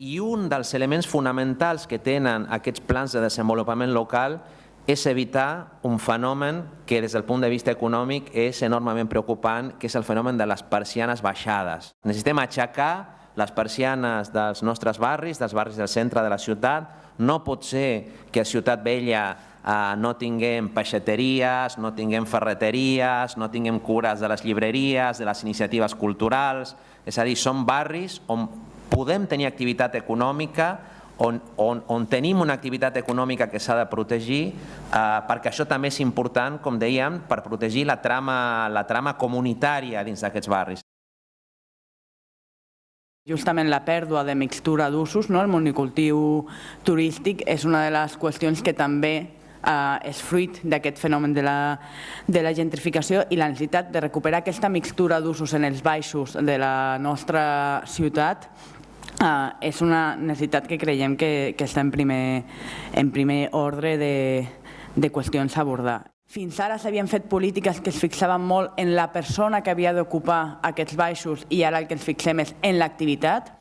I un dels elements fonamentals que tenen aquests plans de desenvolupament local és evitar un fenomen que des del punt de vista econòmic és enormement preocupant, que és el fenomen de les persianes baixades. Necessitem aixecar les persianes dels nostres barris, dels barris del centre de la ciutat. No pot ser que a Ciutat Vella eh, no tinguem peixateries, no tinguem ferreteries, no tinguem cures de les llibreries, de les iniciatives culturals. És a dir, són barris on podem tenir activitat econòmica, on, on, on tenim una activitat econòmica que s'ha de protegir, eh, perquè això també és important, com dèiem, per protegir la trama, la trama comunitària dins d'aquests barris. Justament la pèrdua de mixtura d'usos, no? el monocultiu turístic, és una de les qüestions que també eh, és fruit d'aquest fenomen de la, de la gentrificació i la necessitat de recuperar aquesta mixtura d'usos en els baixos de la nostra ciutat Uh, és una necessitat que creiem que, que està en primer, en primer ordre de, de qüestions a abordar. Fins ara s'havien fet polítiques que es fixaven molt en la persona que havia d'ocupar aquests baixos i ara el que ens fixem és en l'activitat.